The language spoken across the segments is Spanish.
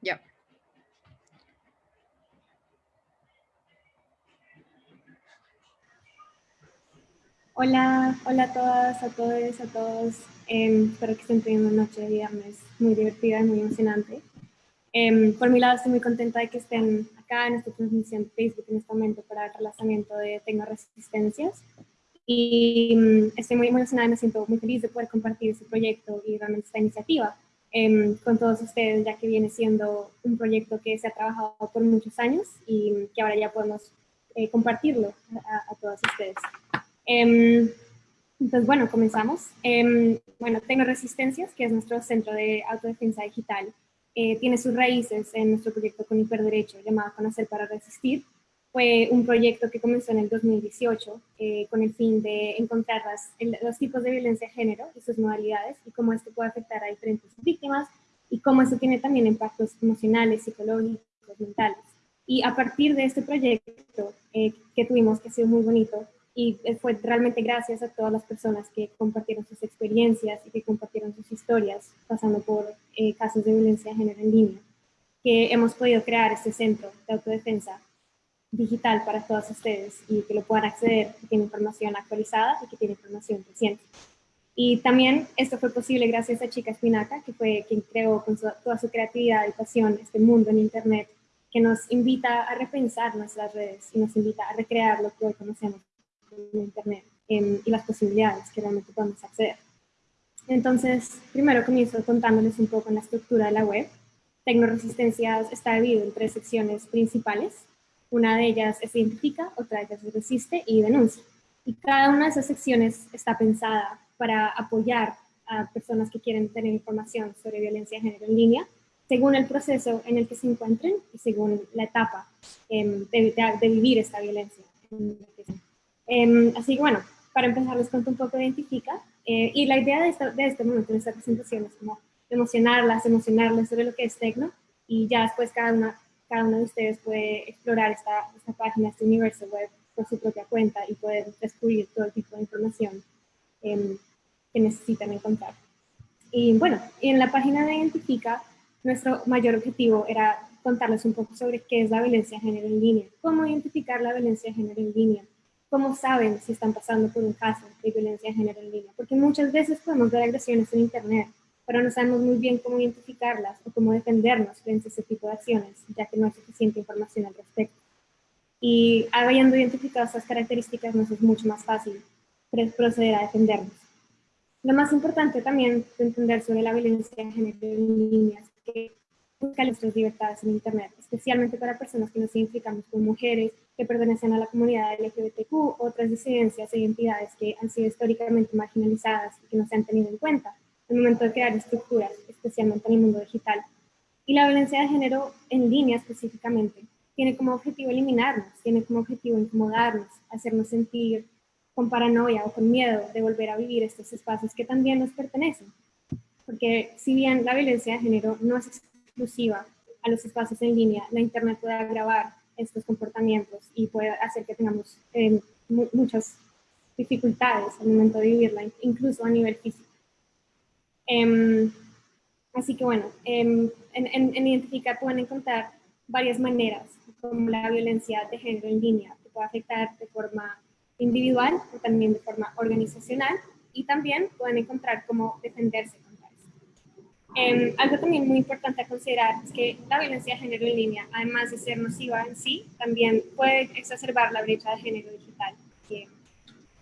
Ya. Hola, hola a todas, a todos, a todos. Em, espero que estén teniendo una noche de viernes muy divertida y muy emocionante. Em, por mi lado, estoy muy contenta de que estén acá en esta transmisión de Facebook en este momento para el relanzamiento de Tecnoresistencias. Y mm, estoy muy emocionada y me siento muy feliz de poder compartir este proyecto y realmente esta iniciativa em, con todos ustedes, ya que viene siendo un proyecto que se ha trabajado por muchos años y que ahora ya podemos eh, compartirlo a, a todos ustedes. Em, entonces, bueno, comenzamos. Eh, bueno, Tengo Resistencias, que es nuestro centro de autodefensa digital, eh, tiene sus raíces en nuestro proyecto con hiperderecho llamado Conocer para Resistir. Fue un proyecto que comenzó en el 2018 eh, con el fin de encontrar las, los tipos de violencia de género y sus modalidades y cómo esto puede afectar a diferentes víctimas y cómo esto tiene también impactos emocionales, psicológicos, mentales. Y a partir de este proyecto eh, que tuvimos, que ha sido muy bonito, y fue realmente gracias a todas las personas que compartieron sus experiencias y que compartieron sus historias pasando por eh, casos de violencia de género en línea, que hemos podido crear este centro de autodefensa digital para todas ustedes y que lo puedan acceder, que tiene información actualizada y que tiene información reciente. Y también esto fue posible gracias a Chica Espinaca, que fue quien creó con toda su creatividad y pasión este mundo en Internet, que nos invita a repensar nuestras redes y nos invita a recrear lo que hoy conocemos en Internet em, y las posibilidades que realmente podemos acceder. Entonces, primero comienzo contándoles un poco en la estructura de la web. Tecnoresistencias está dividido en tres secciones principales. Una de ellas es identifica, otra de ellas es resiste y denuncia. Y cada una de esas secciones está pensada para apoyar a personas que quieren tener información sobre violencia de género en línea, según el proceso en el que se encuentren y según la etapa em, de, de, vivir esta violencia. Em, así que bueno, para empezar les cuento un poco de Identifica. Eh, y la idea de, de este momento, de esta presentación, es como emocionarlas, emocionarles sobre lo que es Tecno. Y ya después cada una, cada uno de ustedes puede explorar esta, esta página, este universo web por su propia cuenta y poder descubrir todo tipo de información em, que necesitan encontrar. Y bueno, en la página de Identifica, nuestro mayor objetivo era contarles un poco sobre qué es la violencia de género en línea, cómo identificar la violencia de género en línea, cómo saben si están pasando por un caso de violencia de género en línea, porque muchas veces podemos ver agresiones en Internet, pero no sabemos muy bien cómo identificarlas o cómo defendernos frente a ese tipo de acciones, ya que no hay suficiente información al respecto. Y habiendo identificado esas características, nos es mucho más fácil proceder a defendernos. Lo más importante también de entender sobre la violencia de género en línea es que busca nuestras libertades en Internet, especialmente para personas que nos identificamos como mujeres, que pertenecen a la comunidad LGBTQ, otras disidencias e identidades que han sido históricamente marginalizadas y que no se han tenido en cuenta el momento de crear estructuras, especialmente en el mundo digital. Y la violencia de género en línea específicamente tiene como objetivo eliminarnos, tiene como objetivo incomodarnos, hacernos sentir con paranoia o con miedo de volver a vivir estos espacios que también nos pertenecen. Porque si bien la violencia de género no es exclusiva a los espacios en línea, la Internet puede agravar estos comportamientos y puede hacer que tengamos eh, muchas dificultades al momento de vivirla, incluso a nivel físico. Em, así que bueno, em, en, en, en Identificar pueden encontrar varias maneras como la violencia de género en línea que puede afectar de forma individual o también de forma organizacional y también pueden encontrar cómo defenderse Em, algo también muy importante a considerar es que la violencia de género en línea, además de ser nociva en sí, también puede exacerbar la brecha de género digital.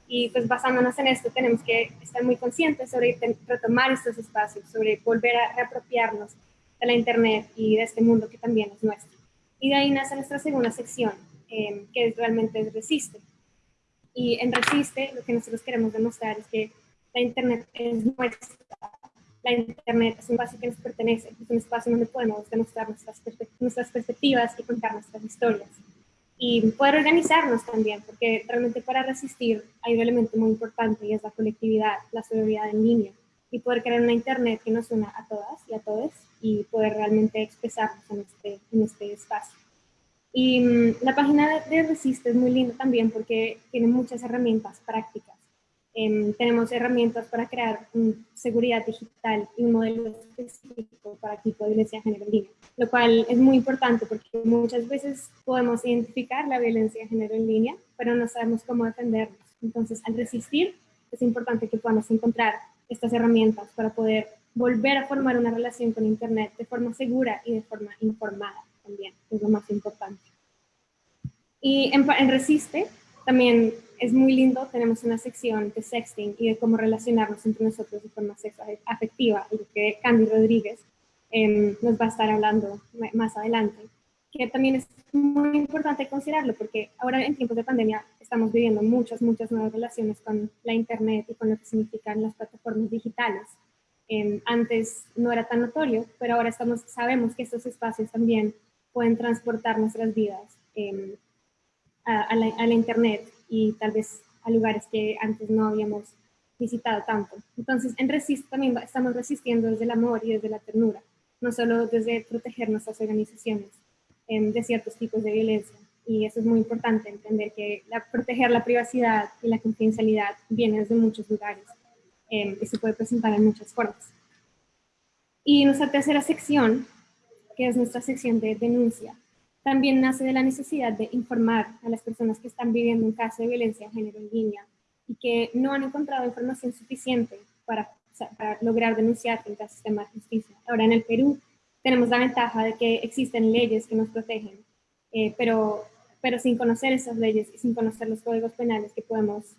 Y pues basándonos en esto, tenemos que estar muy conscientes sobre retomar estos espacios, sobre volver a reapropiarnos de la Internet y de este mundo que también es nuestro. Y de ahí nace nuestra segunda sección, em, que es realmente es Resiste. Y en Resiste lo que nosotros queremos demostrar es que la Internet es nuestra, la Internet es un espacio que nos pertenece, es un espacio donde podemos demostrar nuestras, nuestras perspectivas y contar nuestras historias. Y poder organizarnos también, porque realmente para resistir hay un elemento muy importante y es la colectividad, la solidaridad en línea. Y poder crear una Internet que nos una a todas y a todos y poder realmente expresarnos en este, en este espacio. Y mm, la página de Resiste es muy linda también porque tiene muchas herramientas prácticas Em, tenemos herramientas para crear seguridad digital y un modelo específico para tipo de violencia de género en línea, lo cual es muy importante porque muchas veces podemos identificar la violencia de género en línea, pero no sabemos cómo defendernos. Entonces, al resistir, es importante que podamos encontrar estas herramientas para poder volver a formar una relación con Internet de forma segura y de forma informada también, es lo más importante. Y en, en Resiste también es muy lindo, tenemos una sección de sexting y de cómo relacionarnos entre nosotros de forma afectiva, y que Candy Rodríguez em, nos va a estar hablando más adelante, que también es muy importante considerarlo porque ahora en tiempos de pandemia estamos viviendo muchas, muchas nuevas relaciones con la internet y con lo que significan las plataformas digitales. Em, antes no era tan notorio, pero ahora estamos, sabemos que estos espacios también pueden transportar nuestras vidas la, a la internet y tal vez a lugares que antes no habíamos visitado tanto. Entonces, en Resist también estamos resistiendo desde el amor y desde la ternura, no solo desde proteger nuestras organizaciones em, de ciertos tipos de violencia. Y eso es muy importante, entender que la, proteger la privacidad y la confidencialidad viene desde muchos lugares eh, y se puede presentar en muchas formas. Y nuestra tercera sección, que es nuestra sección de denuncia, también nace de la necesidad de informar a las personas que están viviendo un caso de violencia de género en línea y que no han encontrado información suficiente para, para lograr denunciar frente al sistema de justicia. Ahora en el Perú tenemos la ventaja de que existen leyes que nos protegen, eh, pero, pero sin conocer esas leyes y sin conocer los códigos penales que podemos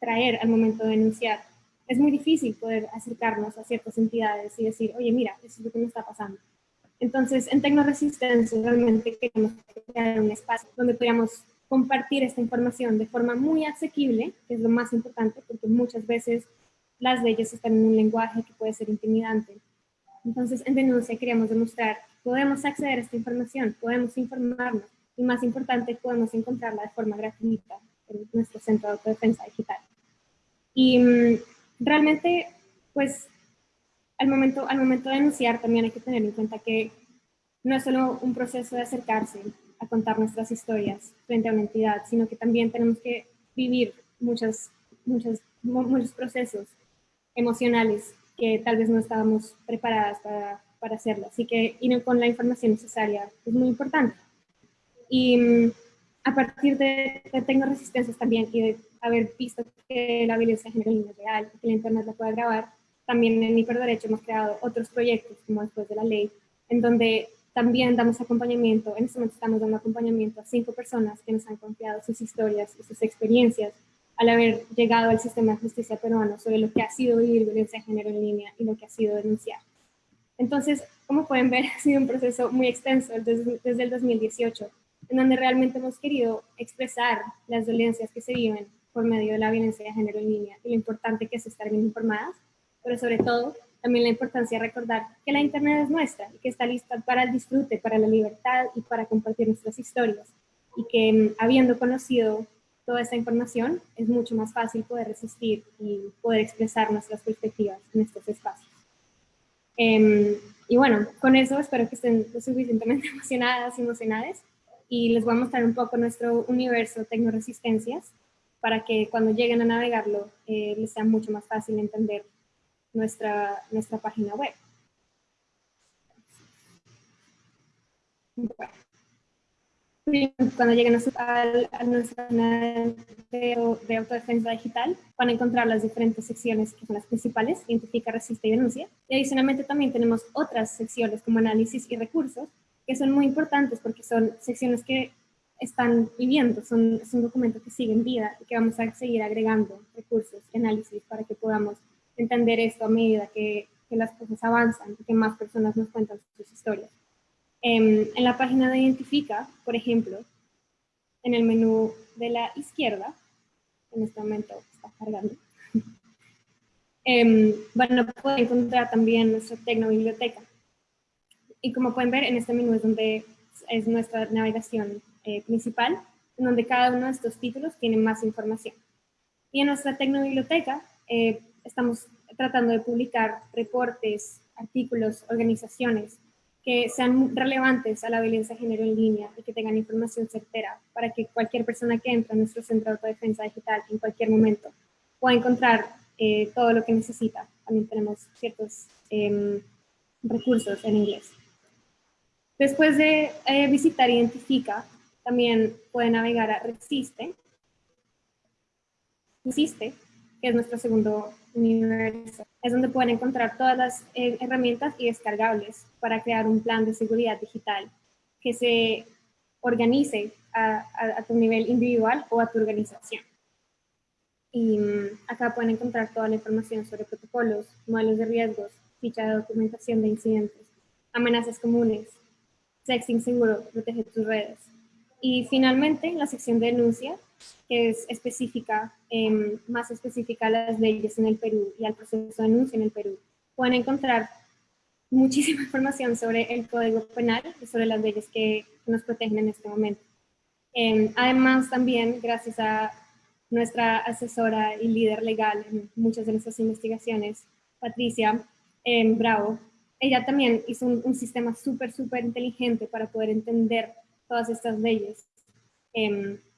traer al momento de denunciar, es muy difícil poder acercarnos a ciertas entidades y decir, oye, mira, eso es lo que me está pasando. Entonces, en Tecnoresistencia realmente queremos crear un espacio donde podamos compartir esta información de forma muy asequible, que es lo más importante, porque muchas veces las leyes están en un lenguaje que puede ser intimidante. Entonces, en Denuncia queríamos demostrar que podemos acceder a esta información, podemos informarnos, y más importante, podemos encontrarla de forma gratuita en nuestro Centro de Autodefensa Digital. Y mm, realmente, pues, al momento, al momento de denunciar también hay que tener en cuenta que no es solo un proceso de acercarse a contar nuestras historias frente a una entidad, sino que también tenemos que vivir muchas, muchas, muchos procesos emocionales que tal vez no estábamos preparadas para, para hacerlo. Así que ir con la información necesaria es muy importante. Y mm, a partir de, de Tengo Resistencias también y haber visto que la violencia de género es real que la internet la pueda grabar, también en Hiperderecho hemos creado otros proyectos, como después de la ley, en donde también damos acompañamiento, en este momento estamos dando acompañamiento a cinco personas que nos han confiado sus historias y sus experiencias al haber llegado al sistema de justicia peruano sobre lo que ha sido vivir violencia de género en línea y lo que ha sido denunciar. Entonces, como pueden ver, ha sido un proceso muy extenso desde, desde el 2018, en donde realmente hemos querido expresar las violencias que se viven por medio de la violencia de género en línea y lo importante que es estar bien informadas pero sobre todo también la importancia de recordar que la Internet es nuestra y que está lista para el disfrute, para la libertad y para compartir nuestras historias. Y que mm, habiendo conocido toda esta información, es mucho más fácil poder resistir y poder expresar nuestras perspectivas en estos espacios. Em, y bueno, con eso espero que estén lo suficientemente emocionadas y emocionadas y les voy a mostrar un poco nuestro universo Tecnoresistencias para que cuando lleguen a navegarlo eh, les sea mucho más fácil entender nuestra, nuestra página web. cuando lleguen a, nuestra página de, autodefensa digital, van a encontrar las diferentes secciones que son las principales, identifica, resiste y denuncia. Y adicionalmente también tenemos otras secciones como análisis y recursos, que son muy importantes porque son secciones que están viviendo, son, es un documento que sigue en vida y que vamos a seguir agregando recursos y análisis para que podamos entender esto a medida que, que las cosas avanzan y que más personas nos cuentan sus historias. Em, en la página de Identifica, por ejemplo, en el menú de la izquierda, en este momento está cargando, eh, van encontrar también nuestra tecnobiblioteca. Y como pueden ver, en este menú es donde es nuestra navegación eh, principal, en donde cada uno de estos títulos tiene más información. Y en nuestra tecnobiblioteca eh, estamos tratando de publicar reportes, artículos, organizaciones que sean relevantes a la violencia de género en línea y que tengan información certera para que cualquier persona que entre a nuestro centro de autodefensa digital en cualquier momento pueda encontrar eh, todo lo que necesita. También tenemos ciertos em, recursos en inglés. Después de eh, visitar Identifica, también puede navegar a Resiste. Resiste, que es nuestro segundo universo. Es donde pueden encontrar todas las eh, herramientas y descargables para crear un plan de seguridad digital que se organice a, tu nivel individual o a tu organización. Y mm, acá pueden encontrar toda la información sobre protocolos, modelos de riesgos, ficha de documentación de incidentes, amenazas comunes, sexting seguro, protege tus redes. Y finalmente, la sección de denuncia, que es específica, em, más específica a las leyes en el Perú y al proceso de denuncia en el Perú. Pueden encontrar muchísima información sobre el Código Penal y sobre las leyes que nos protegen en este momento. Em, además, también, gracias a nuestra asesora y líder legal en muchas de nuestras investigaciones, Patricia em, Bravo, ella también hizo un, sistema súper, súper inteligente para poder entender todas estas leyes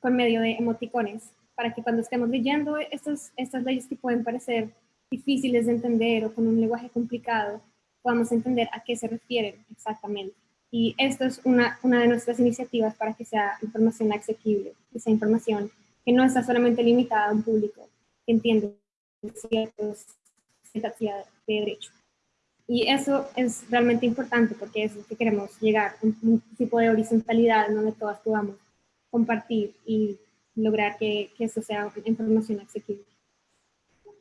con medio de emoticones, para que cuando estemos leyendo estas, estas leyes que pueden parecer difíciles de entender o con un lenguaje complicado, podamos entender a qué se refieren exactamente. Y esto es una, una de nuestras iniciativas para que sea información asequible, que sea información que no está solamente limitada a un público que entiende ciertos de derecho. Y eso es realmente importante porque es lo que queremos llegar, un, tipo de horizontalidad donde todas podamos compartir y lograr que, que eso sea información asequible.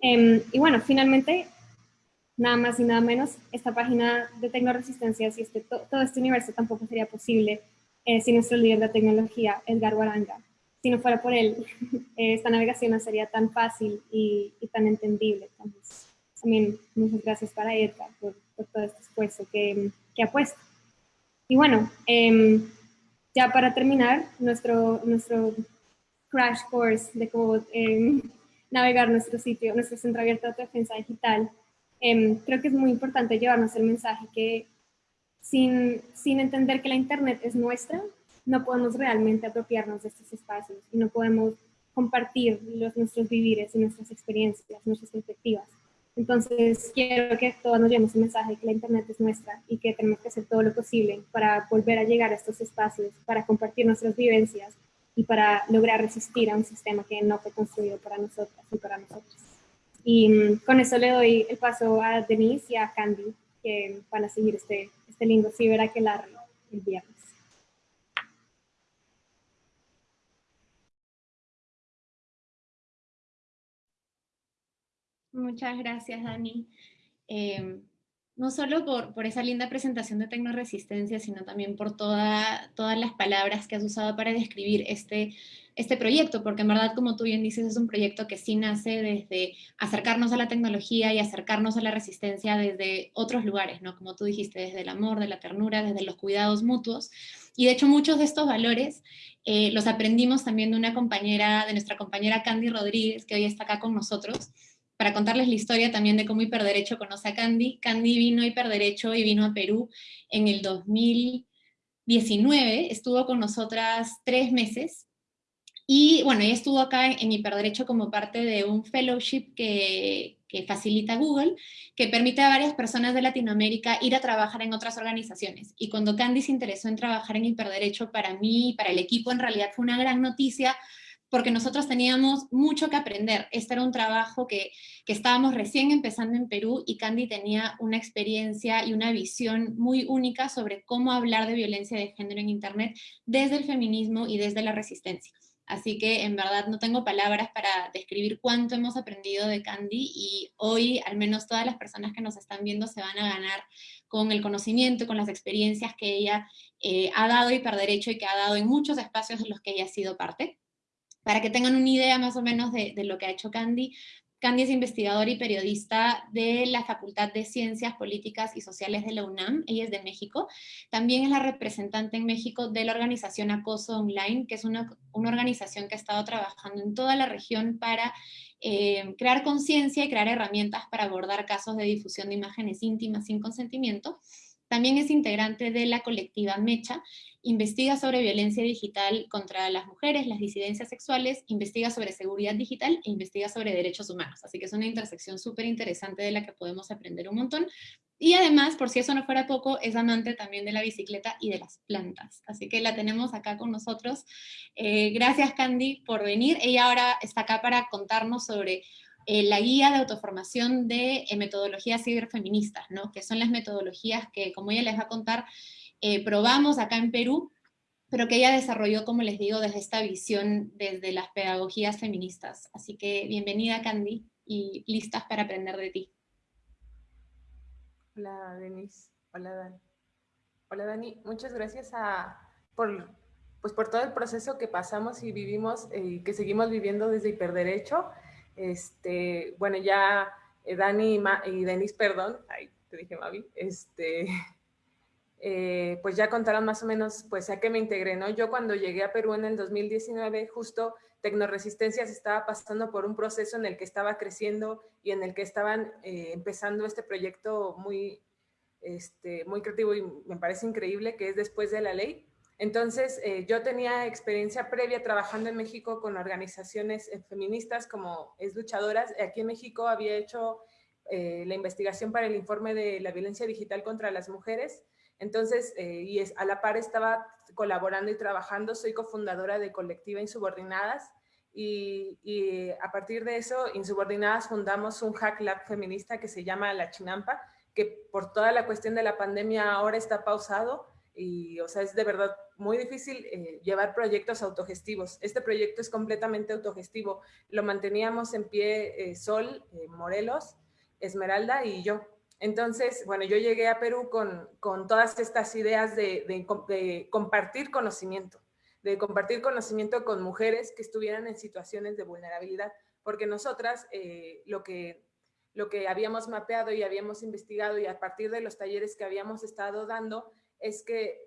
Em, y bueno, finalmente, nada más y nada menos, esta página de tecnoresistencia, si este, todo este universo tampoco sería posible eh, sin nuestro líder de tecnología, Edgar Guaranga. Si no fuera por él, esta navegación no sería tan fácil y, tan entendible. también muchas gracias para Edgar por, todo este esfuerzo que, que, ha puesto. Y bueno, em, ya para terminar, nuestro, nuestro crash course de cómo em, navegar nuestro sitio, nuestro centro abierto de defensa digital, Em, creo que es muy importante llevarnos el mensaje que sin, sin entender que la Internet es nuestra, no podemos realmente apropiarnos de estos espacios y no podemos compartir los, nuestros vivires y nuestras experiencias, nuestras perspectivas. Entonces, quiero que todos nos llevemos el mensaje de que la Internet es nuestra y que tenemos que hacer todo lo posible para volver a llegar a estos espacios, para compartir nuestras vivencias y para lograr resistir a un sistema que no fue construido para nosotras y para nosotros. Y mm, con eso le doy el paso a Denise y a Candy, que van a seguir este, este lindo ciberaquelarre el viernes. Muchas gracias, Dani. Em, no solo por, por, esa linda presentación de Tecnoresistencia, sino también por toda, todas las palabras que has usado para describir este este proyecto, porque en verdad, como tú bien dices, es un proyecto que sí nace desde acercarnos a la tecnología y acercarnos a la resistencia desde otros lugares, ¿no? Como tú dijiste, desde el amor, de la ternura, desde los cuidados mutuos. Y de hecho muchos de estos valores eh, los aprendimos también de una compañera, de nuestra compañera Candy Rodríguez, que hoy está acá con nosotros, para contarles la historia también de cómo Hiperderecho conoce a Candy. Candy vino a Hiperderecho y vino a Perú en el 2019, estuvo con nosotras tres meses, y bueno, ella estuvo acá en, Hiperderecho como parte de un fellowship que, facilita Google, que permite a varias personas de Latinoamérica ir a trabajar en otras organizaciones. Y cuando Candy se interesó en trabajar en Hiperderecho, para mí y para el equipo en realidad fue una gran noticia, porque nosotros teníamos mucho que aprender. Este era un trabajo que, que, estábamos recién empezando en Perú y Candy tenía una experiencia y una visión muy única sobre cómo hablar de violencia de género en Internet desde el feminismo y desde la resistencia. Así que en verdad no tengo palabras para describir cuánto hemos aprendido de Candy y hoy al menos todas las personas que nos están viendo se van a ganar con el conocimiento, con las experiencias que ella eh, ha dado y derecho y que ha dado en muchos espacios de los que ella ha sido parte. Para que tengan una idea más o menos de, de lo que ha hecho Candy, Candy es investigadora y periodista de la Facultad de Ciencias Políticas y Sociales de la UNAM, ella es de México. También es la representante en México de la organización Acoso Online, que es una, organización que ha estado trabajando en toda la región para eh, crear conciencia y crear herramientas para abordar casos de difusión de imágenes íntimas sin consentimiento. También es integrante de la colectiva Mecha, investiga sobre violencia digital contra las mujeres, las disidencias sexuales, investiga sobre seguridad digital e investiga sobre derechos humanos. Así que es una intersección súper interesante de la que podemos aprender un montón. Y además, por si eso no fuera poco, es amante también de la bicicleta y de las plantas. Así que la tenemos acá con nosotros. Eh, gracias, Candy, por venir. Ella ahora está acá para contarnos sobre eh, la guía de autoformación de eh, metodologías ciberfeministas, ¿no? que son las metodologías que, como ella les va a contar, eh, probamos acá en Perú, pero que ella desarrolló, como les digo, desde esta visión, desde las pedagogías feministas. Así que bienvenida, Candy, y listas para aprender de ti. Hola, Denise. Hola, Dani. Hola, Dani. Muchas gracias a, por, pues, por todo el proceso que pasamos y vivimos y que seguimos viviendo desde Hiperderecho. Este, bueno, ya eh, Dani y, y Denise, perdón, ay, te dije Mavi, este, eh, pues ya contaron más o menos pues a qué me integré, ¿no? Yo cuando llegué a Perú en el 2019, justo Tecnoresistencias estaba pasando por un proceso en el que estaba creciendo y en el que estaban eh, empezando este proyecto muy, este, muy creativo y me parece increíble, que es Después de la Ley, entonces, eh, yo tenía experiencia previa trabajando en México con organizaciones eh, feministas como Es Luchadoras. Aquí en México había hecho eh, la investigación para el informe de la violencia digital contra las mujeres. Entonces, y a la par estaba colaborando y trabajando. Soy cofundadora de Colectiva Insubordinadas. Y, y a partir de eso, Insubordinadas fundamos un hack lab feminista que se llama La Chinampa, que por toda la cuestión de la pandemia ahora está pausado y, o sea, es de verdad muy difícil eh, llevar proyectos autogestivos. Este proyecto es completamente autogestivo. Lo manteníamos en pie eh, Sol, eh, Morelos, Esmeralda y yo. Entonces, bueno, yo llegué a Perú con, con todas estas ideas de, de, compartir conocimiento, de compartir conocimiento con mujeres que estuvieran en situaciones de vulnerabilidad, porque nosotras lo que lo que habíamos mapeado y habíamos investigado y a partir de los talleres que habíamos estado dando es que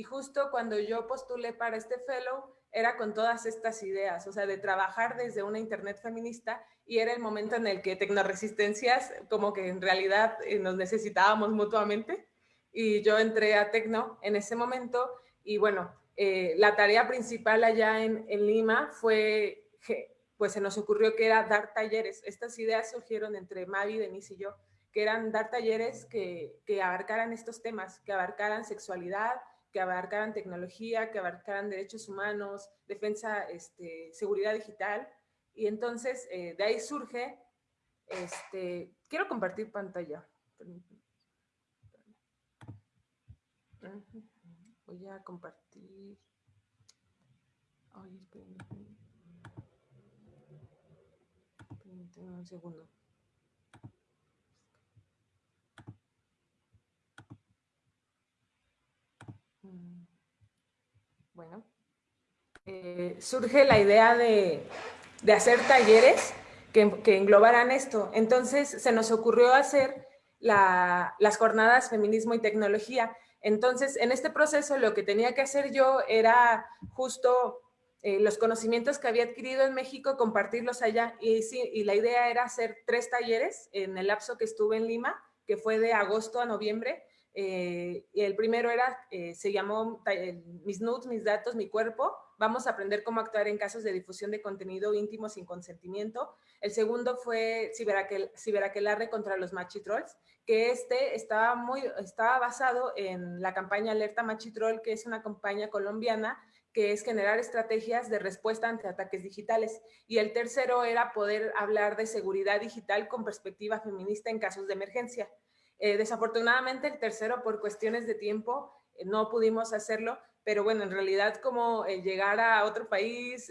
y justo cuando yo postulé para este fellow, era con todas estas ideas, o sea, de trabajar desde una internet feminista y era el momento en el que Tecnoresistencias, como que en realidad eh, nos necesitábamos mutuamente y yo entré a Tecno en ese momento y bueno, eh, la tarea principal allá en, Lima fue, pues se nos ocurrió que era dar talleres. Estas ideas surgieron entre Mavi, Denise y yo, que eran dar talleres que, que abarcaran estos temas, que abarcaran sexualidad, que abarcaran tecnología, que abarcaran derechos humanos, defensa, este, seguridad digital. Y entonces eh, de ahí surge, este, quiero compartir pantalla. Voy a compartir. Ay, espérenme. un segundo. Bueno, eh, surge la idea de, hacer talleres que, que, englobaran esto. Entonces se nos ocurrió hacer las jornadas Feminismo y Tecnología. Entonces, en este proceso lo que tenía que hacer yo era justo eh, los conocimientos que había adquirido en México, compartirlos allá. Y, y la idea era hacer tres talleres en el lapso que estuve en Lima, que fue de agosto a noviembre, eh, el primero era, eh, se llamó Mis nudes, mis datos, mi cuerpo. Vamos a aprender cómo actuar en casos de difusión de contenido íntimo sin consentimiento. El segundo fue ciberaquel, ciberaquelarre contra los machitrolls, que este estaba, muy, estaba basado en la campaña Alerta Machitroll, que es una campaña colombiana que es generar estrategias de respuesta ante ataques digitales. Y el tercero era poder hablar de seguridad digital con perspectiva feminista en casos de emergencia. Eh, desafortunadamente el tercero por cuestiones de tiempo eh, no pudimos hacerlo, pero bueno, en realidad como eh, llegar a otro país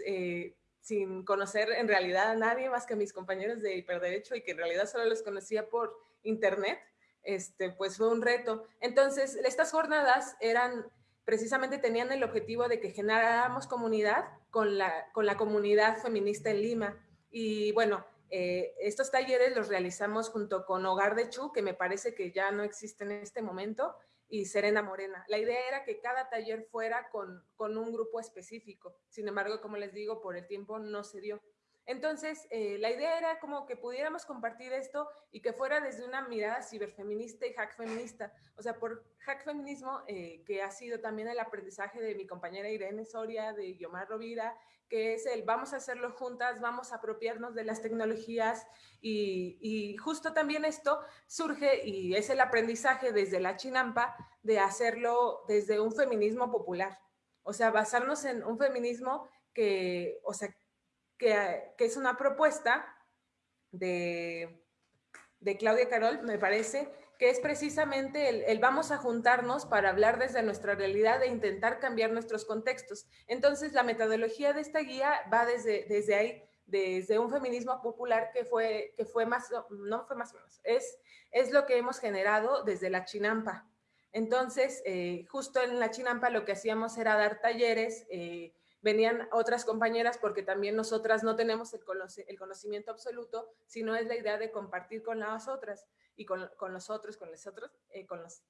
sin conocer en realidad a nadie más que a mis compañeros de hiperderecho y que en realidad solo los conocía por internet, este, pues fue un reto. Entonces, estas jornadas eran precisamente tenían el objetivo de que generáramos comunidad con la, con la comunidad feminista en Lima. Y bueno, eh, estos talleres los realizamos junto con Hogar de Chu, que me parece que ya no existe en este momento, y Serena Morena. La idea era que cada taller fuera con, con un grupo específico. Sin embargo, como les digo, por el tiempo no se dio. Entonces, eh, la idea era como que pudiéramos compartir esto y que fuera desde una mirada ciberfeminista y hack feminista. O sea, por hack feminismo, eh, que ha sido también el aprendizaje de mi compañera Irene Soria, de Guiomar Rovira, que es el vamos a hacerlo juntas, vamos a apropiarnos de las tecnologías y, y justo también esto surge y es el aprendizaje desde la chinampa de hacerlo desde un feminismo popular. O sea, basarnos en un feminismo que, o sea, que, es una propuesta de, de, Claudia Carol, me parece, que es precisamente el, vamos a juntarnos para hablar desde nuestra realidad e intentar cambiar nuestros contextos. Entonces, la metodología de esta guía va desde, desde ahí, desde un feminismo popular que fue, que fue más, no fue más o menos, es, es lo que hemos generado desde la Chinampa. Entonces, eh, justo en la Chinampa lo que hacíamos era dar talleres, eh, venían otras compañeras porque también nosotras no tenemos el, conocimiento absoluto, sino es la idea de compartir con las otras y con, con los otros, con los otros, eh, con, los,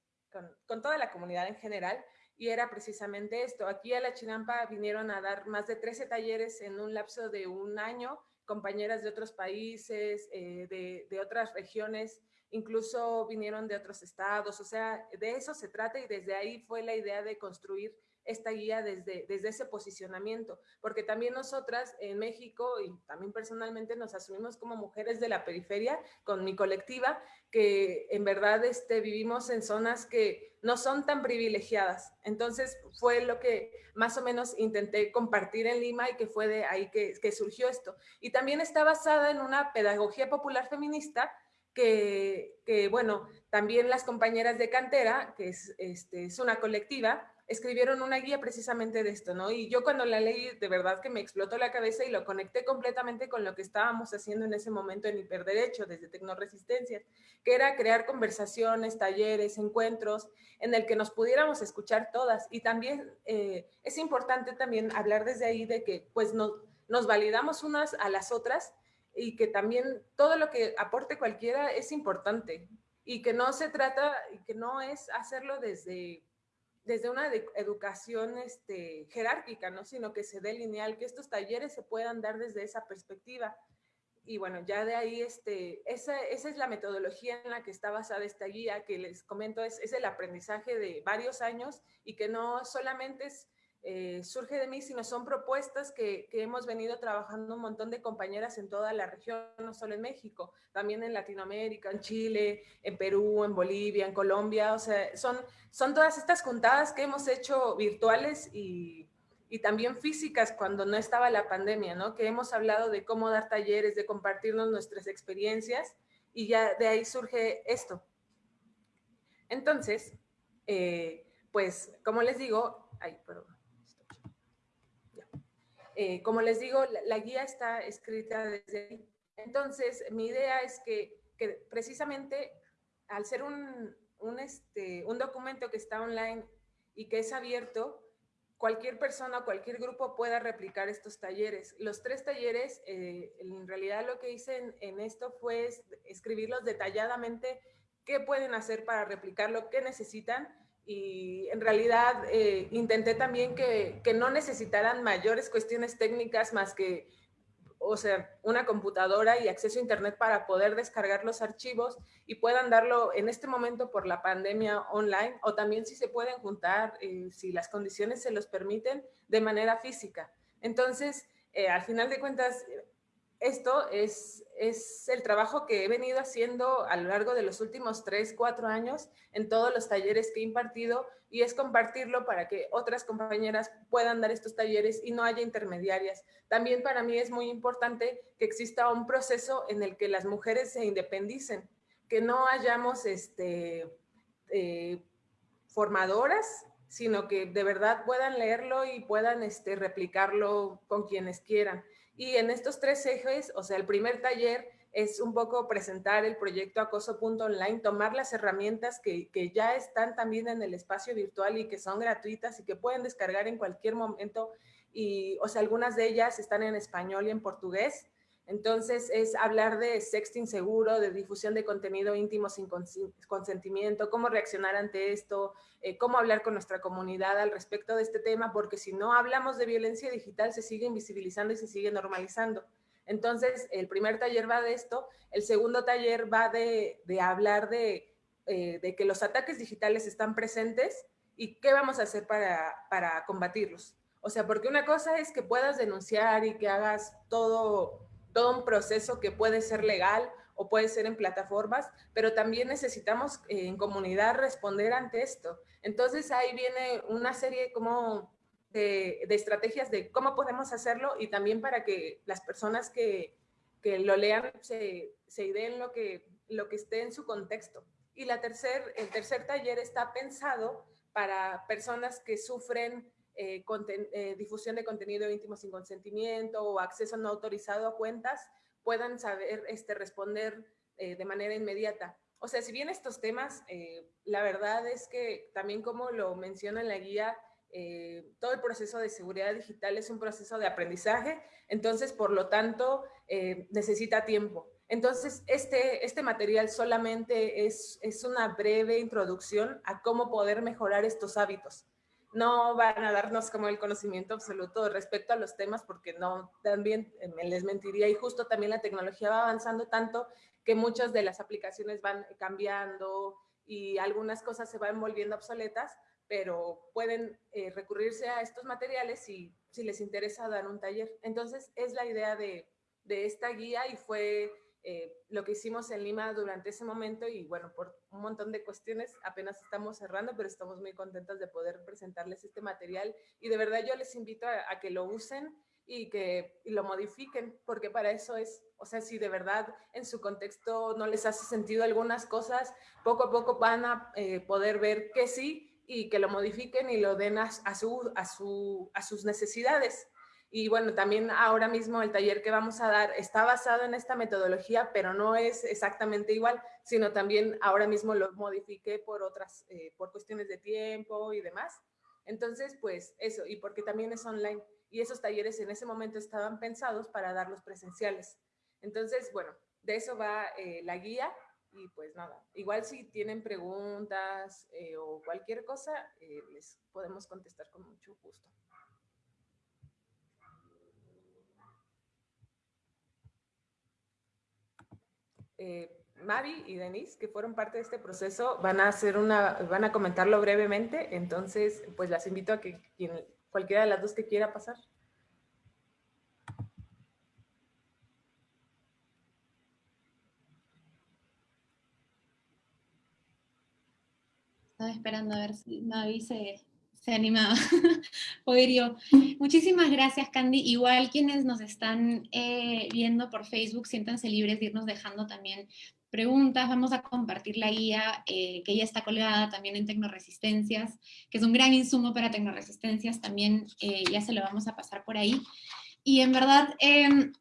con, toda la comunidad en general. Y era precisamente esto. Aquí a la Chinampa vinieron a dar más de 13 talleres en un lapso de un año, compañeras de otros países, eh, de, de otras regiones, incluso vinieron de otros estados, o sea, de eso se trata y desde ahí fue la idea de construir esta guía desde, desde ese posicionamiento, porque también nosotras en México y también personalmente nos asumimos como mujeres de la periferia con mi colectiva, que en verdad este, vivimos en zonas que no son tan privilegiadas. Entonces fue lo que más o menos intenté compartir en Lima y que fue de ahí que, que surgió esto. Y también está basada en una pedagogía popular feminista que, que, bueno, también las compañeras de cantera, que es, este, es una colectiva, escribieron una guía precisamente de esto, ¿no? Y yo cuando la leí, de verdad que me explotó la cabeza y lo conecté completamente con lo que estábamos haciendo en ese momento en Hiperderecho, desde Tecnoresistencias, que era crear conversaciones, talleres, encuentros, en el que nos pudiéramos escuchar todas. Y también eh, es importante también hablar desde ahí de que pues nos, nos validamos unas a las otras y que también todo lo que aporte cualquiera es importante y que no se trata, y que no es hacerlo desde desde una educación este, jerárquica, ¿no? sino que se dé lineal, que estos talleres se puedan dar desde esa perspectiva. Y bueno, ya de ahí, este, esa, es la metodología en la que está basada esta guía, que les comento, es el aprendizaje de varios años y que no solamente es eh, surge de mí, sino son propuestas que, hemos venido trabajando un montón de compañeras en toda la región, no solo en México, también en Latinoamérica, en Chile, en Perú, en Bolivia, en Colombia, o sea, son, son todas estas juntadas que hemos hecho virtuales y, y también físicas cuando no estaba la pandemia, ¿no? Que hemos hablado de cómo dar talleres, de compartirnos nuestras experiencias y ya de ahí surge esto. Entonces, eh, pues, como les digo, ay, perdón. Eh, como les digo, la, guía está escrita desde ahí. Entonces, mi idea es que, precisamente al ser un, este, un documento que está online y que es abierto, cualquier persona cualquier grupo pueda replicar estos talleres. Los tres talleres, eh, en realidad lo que hice en, en, esto fue escribirlos detalladamente qué pueden hacer para replicarlo, qué necesitan y en realidad eh, intenté también que, que, no necesitaran mayores cuestiones técnicas más que, o sea, una computadora y acceso a internet para poder descargar los archivos y puedan darlo en este momento por la pandemia online o también si se pueden juntar, eh, si las condiciones se los permiten, de manera física. Entonces, eh, al final de cuentas, esto es, es el trabajo que he venido haciendo a lo largo de los últimos tres, cuatro años en todos los talleres que he impartido y es compartirlo para que otras compañeras puedan dar estos talleres y no haya intermediarias. También para mí es muy importante que exista un proceso en el que las mujeres se independicen, que no hayamos este, eh, formadoras, sino que de verdad puedan leerlo y puedan este, replicarlo con quienes quieran. Y en estos tres ejes, o sea, el primer taller es un poco presentar el proyecto acoso.online, tomar las herramientas que, que, ya están también en el espacio virtual y que son gratuitas y que pueden descargar en cualquier momento. Y, o sea, algunas de ellas están en español y en portugués. Entonces, es hablar de sexting seguro, de difusión de contenido íntimo sin consentimiento, cómo reaccionar ante esto, eh, cómo hablar con nuestra comunidad al respecto de este tema, porque si no hablamos de violencia digital, se sigue invisibilizando y se sigue normalizando. Entonces, el primer taller va de esto, el segundo taller va de, hablar de, eh, de, que los ataques digitales están presentes y qué vamos a hacer para combatirlos. O sea, porque una cosa es que puedas denunciar y que hagas todo, todo un proceso que puede ser legal o puede ser en plataformas, pero también necesitamos eh, en comunidad responder ante esto. Entonces ahí viene una serie como de, estrategias de cómo podemos hacerlo y también para que las personas que, lo lean se, se ideen lo que, lo que esté en su contexto. Y la tercer, el tercer taller está pensado para personas que sufren eh, eh, difusión de contenido íntimo sin consentimiento o acceso no autorizado a cuentas, puedan saber este, responder eh, de manera inmediata. O sea, si bien estos temas, la verdad es que también como lo menciona en la guía, eh, todo el proceso de seguridad digital es un proceso de aprendizaje, entonces, por lo tanto, eh, necesita tiempo. Entonces, este, este material solamente es, es una breve introducción a cómo poder mejorar estos hábitos. No van a darnos como el conocimiento absoluto respecto a los temas, porque no, también me les mentiría, y justo también la tecnología va avanzando tanto que muchas de las aplicaciones van cambiando y algunas cosas se van volviendo obsoletas, pero pueden eh, recurrirse a estos materiales si, si les interesa dar un taller. Entonces, es la idea de, de esta guía y fue eh, lo que hicimos en Lima durante ese momento y bueno, por un montón de cuestiones apenas estamos cerrando, pero estamos muy contentos de poder presentarles este material y de verdad yo les invito a, que lo usen y que lo modifiquen, porque para eso es, o sea, si de verdad en su contexto no les hace sentido algunas cosas, poco a poco van a eh, poder ver que sí y que lo modifiquen y lo den a, su, a, su, a sus necesidades. Y bueno, también ahora mismo el taller que vamos a dar está basado en esta metodología, pero no es exactamente igual, sino también ahora mismo lo modifiqué por otras, eh, por cuestiones de tiempo y demás. Entonces, pues eso, y porque también es online. Y esos talleres en ese momento estaban pensados para darlos presenciales. Entonces, bueno, de eso va eh, la guía y pues nada, igual si tienen preguntas eh, o cualquier cosa, les podemos contestar con mucho gusto. Eh, Mavi y Denise, que fueron parte de este proceso, van a hacer una, van a comentarlo brevemente, entonces pues las invito a que quien, cualquiera de las dos que quiera pasar. Estaba esperando a ver si Mavi se, se animaba. yo. Muchísimas gracias, Candy. Igual quienes nos están eh, viendo por Facebook, siéntanse libres de irnos dejando también preguntas. Vamos a compartir la guía eh, que ya está colgada también en Tecnoresistencias, que es un gran insumo para Tecnoresistencias. También eh, ya se lo vamos a pasar por ahí. Y en verdad, em,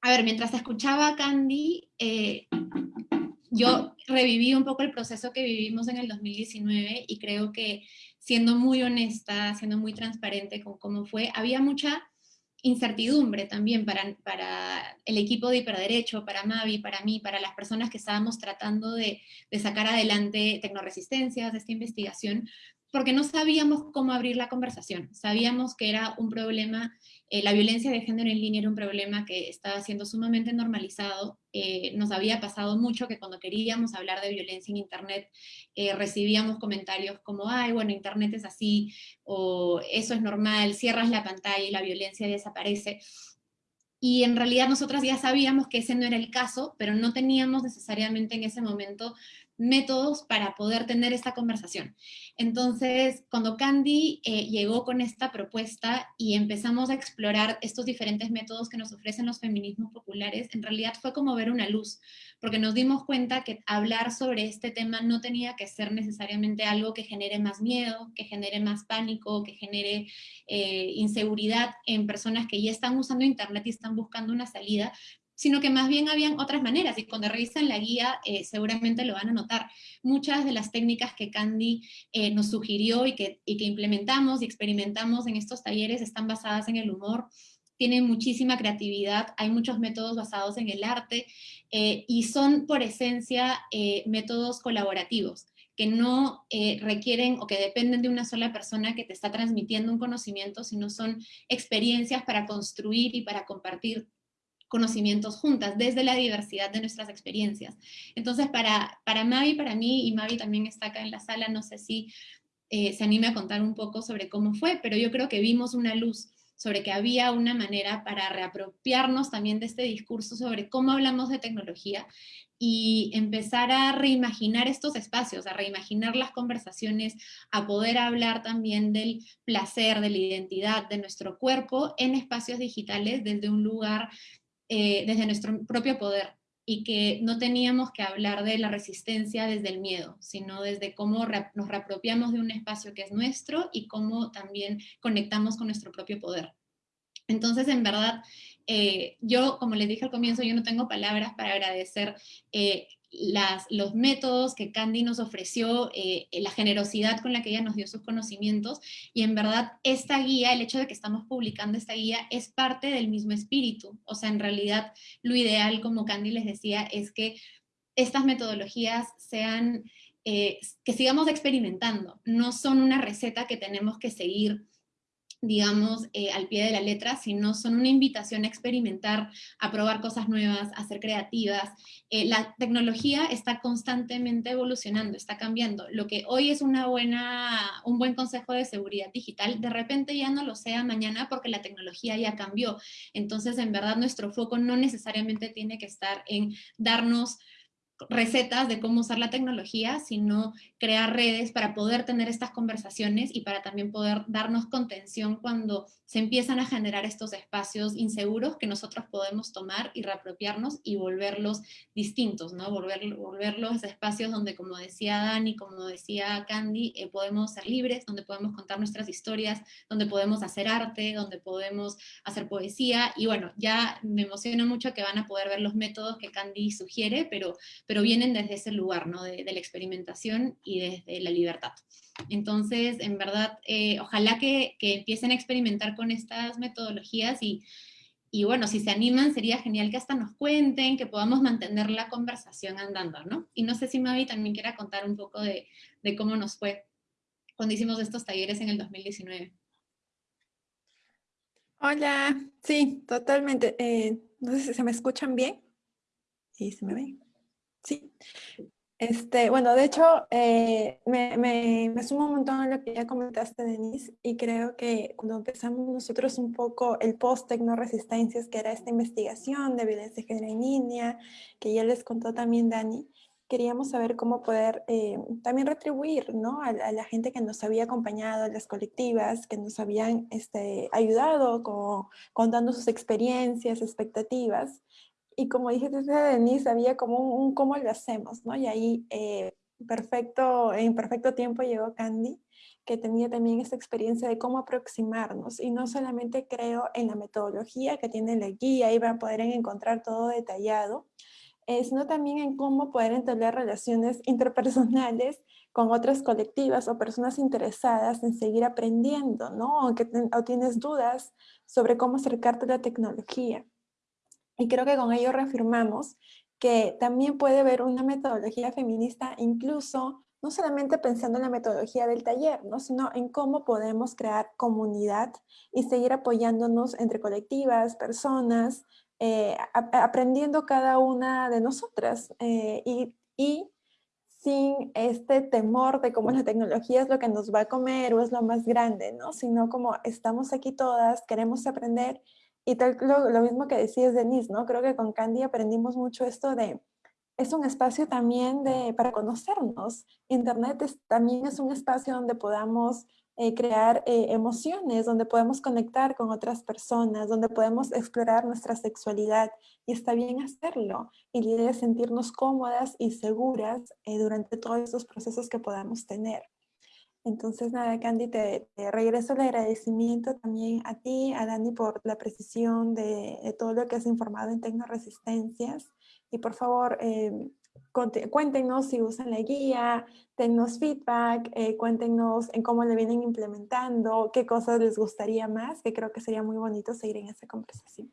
a ver, mientras escuchaba Candy, yo reviví un poco el proceso que vivimos en el 2019 y creo que siendo muy honesta, siendo muy transparente con cómo fue, había mucha incertidumbre también para, para el equipo de hiperderecho, para Mavi, para mí, para las personas que estábamos tratando de, de sacar adelante tecnoresistencias, esta investigación, porque no sabíamos cómo abrir la conversación. Sabíamos que era un problema eh, la violencia de género en línea era un problema que estaba siendo sumamente normalizado. Eh, nos había pasado mucho que cuando queríamos hablar de violencia en Internet, eh, recibíamos comentarios como, ay, bueno, Internet es así, o eso es normal, cierras la pantalla y la violencia desaparece. Y en realidad nosotras ya sabíamos que ese no era el caso, pero no teníamos necesariamente en ese momento métodos para poder tener esta conversación. Entonces, cuando Candy eh, llegó con esta propuesta y empezamos a explorar estos diferentes métodos que nos ofrecen los feminismos populares, en realidad fue como ver una luz, porque nos dimos cuenta que hablar sobre este tema no tenía que ser necesariamente algo que genere más miedo, que genere más pánico, que genere eh, inseguridad en personas que ya están usando Internet y están buscando una salida, sino que más bien habían otras maneras, y cuando revisan la guía eh, seguramente lo van a notar. Muchas de las técnicas que Candy eh, nos sugirió y que, y que implementamos y experimentamos en estos talleres están basadas en el humor, tienen muchísima creatividad, hay muchos métodos basados en el arte, eh, y son por esencia métodos colaborativos que no requieren o que dependen de una sola persona que te está transmitiendo un conocimiento, sino son experiencias para construir y para compartir conocimientos juntas, desde la diversidad de nuestras experiencias. Entonces, para, para Mavi, para mí, y Mavi también está acá en la sala, no sé si eh, se anime a contar un poco sobre cómo fue, pero yo creo que vimos una luz sobre que había una manera para reapropiarnos también de este discurso sobre cómo hablamos de tecnología y empezar a reimaginar estos espacios, a reimaginar las conversaciones, a poder hablar también del placer, de la identidad, de nuestro cuerpo en espacios digitales desde un lugar eh, desde nuestro propio poder y que no teníamos que hablar de la resistencia desde el miedo, sino desde cómo nos reapropiamos de un espacio que es nuestro y cómo también conectamos con nuestro propio poder. Entonces, en verdad, eh, yo, como les dije al comienzo, yo no tengo palabras para agradecer eh, los métodos que Candy nos ofreció, eh, la generosidad con la que ella nos dio sus conocimientos, y en verdad esta guía, el hecho de que estamos publicando esta guía, es parte del mismo espíritu. O sea, en realidad lo ideal, como Candy les decía, es que estas metodologías sean, que sigamos experimentando, no son una receta que tenemos que seguir digamos, eh, al pie de la letra, sino son una invitación a experimentar, a probar cosas nuevas, a ser creativas. Eh, la tecnología está constantemente evolucionando, está cambiando. Lo que hoy es una buena, un buen consejo de seguridad digital, de repente ya no lo sea mañana porque la tecnología ya cambió. Entonces, en verdad, nuestro foco no necesariamente tiene que estar en darnos recetas de cómo usar la tecnología, sino crear redes para poder tener estas conversaciones y para también poder darnos contención cuando se empiezan a generar estos espacios inseguros que nosotros podemos tomar y reapropiarnos y volverlos distintos, ¿no? Volver, volverlos espacios donde, como decía Dani, como decía Candy, eh, podemos ser libres, donde podemos contar nuestras historias, donde podemos hacer arte, donde podemos hacer poesía, y bueno, ya me emociona mucho que van a poder ver los métodos que Candy sugiere, pero, pero vienen desde ese lugar, ¿no? De, de la experimentación y desde la libertad. Entonces, en verdad, eh, ojalá que, empiecen a experimentar con estas metodologías y, bueno, si se animan sería genial que hasta nos cuenten, que podamos mantener la conversación andando, ¿no? Y no sé si Mavi también quiera contar un poco de, cómo nos fue cuando hicimos estos talleres en el 2019. Hola, sí, totalmente. Eh, no sé si se me escuchan bien. ¿Sí se me ven? Sí. Este, bueno, de hecho, eh, me, me, sumo un montón a lo que ya comentaste, Denise, y creo que cuando empezamos nosotros un poco el post Tecnoresistencias, que era esta investigación de violencia de género en línea, que ya les contó también Dani, queríamos saber cómo poder eh, también retribuir ¿no? a, la gente que nos había acompañado, a las colectivas, que nos habían este, ayudado con, contando sus experiencias, expectativas, y como dije Denise, había como un, cómo lo hacemos, ¿no? Y ahí eh, perfecto, en perfecto tiempo llegó Candy, que tenía también esta experiencia de cómo aproximarnos. Y no solamente creo en la metodología que tiene la guía, ahí van a poder encontrar todo detallado, eh, sino también en cómo poder entablar relaciones interpersonales con otras colectivas o personas interesadas en seguir aprendiendo, ¿no? O, tienes dudas sobre cómo acercarte a la tecnología. Y creo que con ello reafirmamos que también puede haber una metodología feminista incluso no solamente pensando en la metodología del taller, ¿no? sino en cómo podemos crear comunidad y seguir apoyándonos entre colectivas, personas, eh, aprendiendo cada una de nosotras eh, y, y, sin este temor de cómo la tecnología es lo que nos va a comer o es lo más grande, ¿no? sino como estamos aquí todas, queremos aprender y tal, lo, mismo que decías, Denise, ¿no? Creo que con Candy aprendimos mucho esto de, es un espacio también de, para conocernos. Internet también es un espacio donde podamos eh, crear eh, emociones, donde podemos conectar con otras personas, donde podemos explorar nuestra sexualidad y está bien hacerlo. Y la es sentirnos cómodas y seguras eh, durante todos esos procesos que podamos tener. Entonces, nada, Candy, te, regreso el agradecimiento también a ti, a Dani, por la precisión de, todo lo que has informado en Tecnoresistencias. Y por favor, eh, cuéntenos si usan la guía, dennos feedback, eh, cuéntenos en cómo le vienen implementando, qué cosas les gustaría más, que creo que sería muy bonito seguir en esa conversación.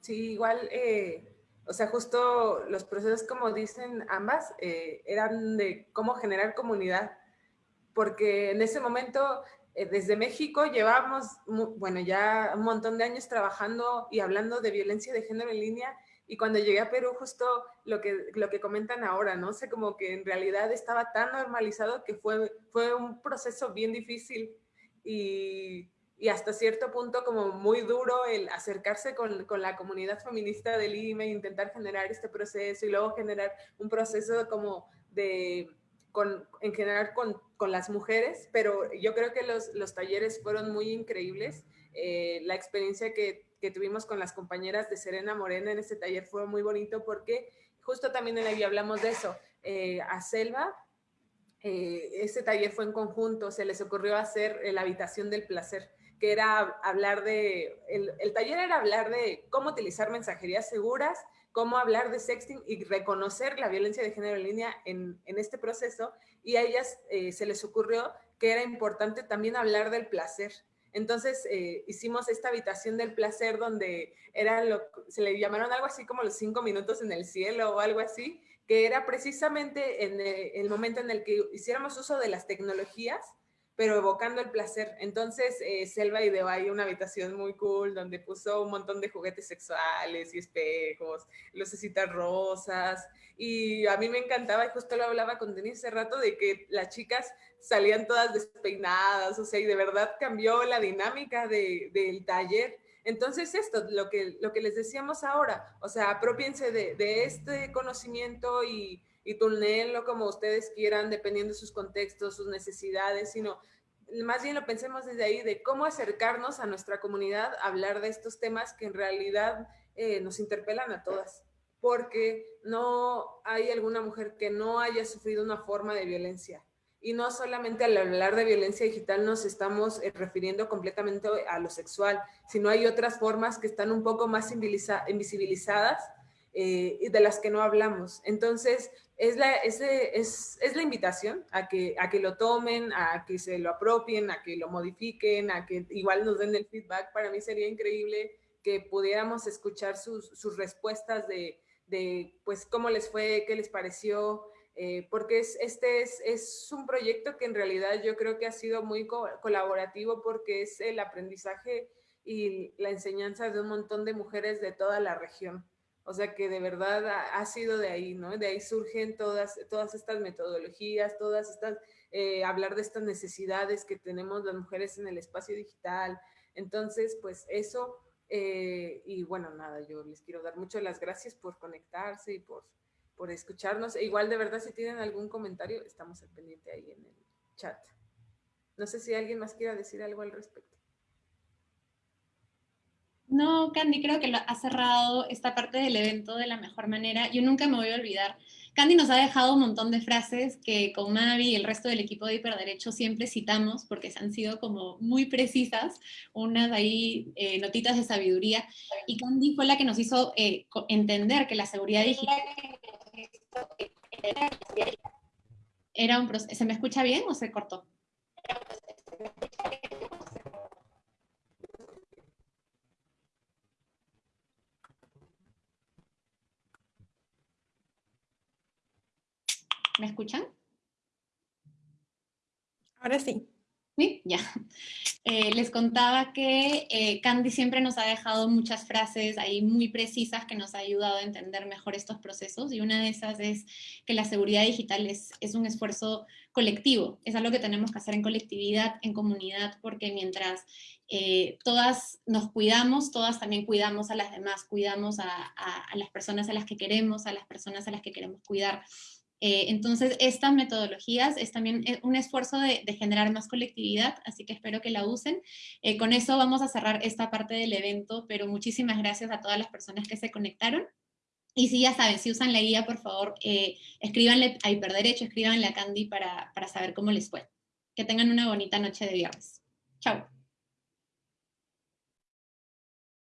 Sí, igual, eh, o sea, justo los procesos, como dicen ambas, eh, eran de cómo generar comunidad, porque en ese momento, eh, desde México, llevábamos, bueno, ya un montón de años trabajando y hablando de violencia de género en línea, y cuando llegué a Perú, justo lo que, lo que comentan ahora, ¿no? sé, como que en realidad estaba tan normalizado que fue, fue un proceso bien difícil, y y hasta cierto punto como muy duro el acercarse con, con, la comunidad feminista del IME, intentar generar este proceso y luego generar un proceso como de, con, en general con, con, las mujeres, pero yo creo que los, los talleres fueron muy increíbles. Eh, la experiencia que, que, tuvimos con las compañeras de Serena Morena en este taller fue muy bonito porque justo también en guía hablamos de eso. Eh, a Selva, eh, ese taller fue en conjunto, se les ocurrió hacer la habitación del placer que era hablar de, el, el, taller era hablar de cómo utilizar mensajerías seguras, cómo hablar de sexting y reconocer la violencia de género en línea en, en este proceso. Y a ellas eh, se les ocurrió que era importante también hablar del placer. Entonces eh, hicimos esta habitación del placer donde era lo, se le llamaron algo así como los cinco minutos en el cielo o algo así, que era precisamente en eh, el momento en el que hiciéramos uso de las tecnologías pero evocando el placer. Entonces, eh, Selva ideó ahí una habitación muy cool donde puso un montón de juguetes sexuales y espejos, lucecitas rosas. Y a mí me encantaba, y justo lo hablaba con Denise hace rato, de que las chicas salían todas despeinadas, o sea, y de verdad cambió la dinámica de, del taller. Entonces, esto, lo que, lo que les decíamos ahora, o sea, apropiense de, de este conocimiento y y túnenlo como ustedes quieran, dependiendo de sus contextos, sus necesidades, sino más bien lo pensemos desde ahí, de cómo acercarnos a nuestra comunidad a hablar de estos temas que en realidad eh, nos interpelan a todas, porque no hay alguna mujer que no haya sufrido una forma de violencia. Y no solamente al hablar de violencia digital nos estamos eh, refiriendo completamente a lo sexual, sino hay otras formas que están un poco más invisibilizadas eh, de las que no hablamos. Entonces, es la, es, es, es, la invitación a que, a que lo tomen, a que se lo apropien, a que lo modifiquen, a que igual nos den el feedback. Para mí sería increíble que pudiéramos escuchar sus, sus respuestas de, de, pues, cómo les fue, qué les pareció, eh, porque es, este es, es, un proyecto que en realidad yo creo que ha sido muy colaborativo porque es el aprendizaje y la enseñanza de un montón de mujeres de toda la región. O sea que de verdad ha, sido de ahí, ¿no? De ahí surgen todas, todas estas metodologías, todas estas, eh, hablar de estas necesidades que tenemos las mujeres en el espacio digital. Entonces, pues eso, eh, y bueno, nada, yo les quiero dar muchas las gracias por conectarse y por, por escucharnos. E igual, de verdad, si tienen algún comentario, estamos al pendiente ahí en el chat. No sé si alguien más quiera decir algo al respecto. No, Candy, creo que lo ha cerrado esta parte del evento de la mejor manera. Yo nunca me voy a olvidar. Candy nos ha dejado un montón de frases que con Mavi y el resto del equipo de Hiperderecho siempre citamos porque han sido como muy precisas, unas ahí eh, notitas de sabiduría. Y Candy fue la que nos hizo eh, entender que la seguridad digital era un proceso. ¿Se me escucha bien o se cortó? ¿Me escuchan? Ahora sí. Sí, ya. Eh, les contaba que eh, Candy siempre nos ha dejado muchas frases ahí muy precisas que nos ha ayudado a entender mejor estos procesos y una de esas es que la seguridad digital es, es un esfuerzo colectivo, es algo que tenemos que hacer en colectividad, en comunidad, porque mientras eh, todas nos cuidamos, todas también cuidamos a las demás, cuidamos a, a las personas a las que queremos, a las personas a las que queremos cuidar. Eh, entonces, estas metodologías es también eh, un esfuerzo de, generar más colectividad, así que espero que la usen. Eh, con eso vamos a cerrar esta parte del evento, pero muchísimas gracias a todas las personas que se conectaron. Y si ya saben, si usan la guía, por favor, eh, escríbanle a Hiperderecho, escríbanle a Candy para, para saber cómo les fue. Que tengan una bonita noche de viernes. Chao.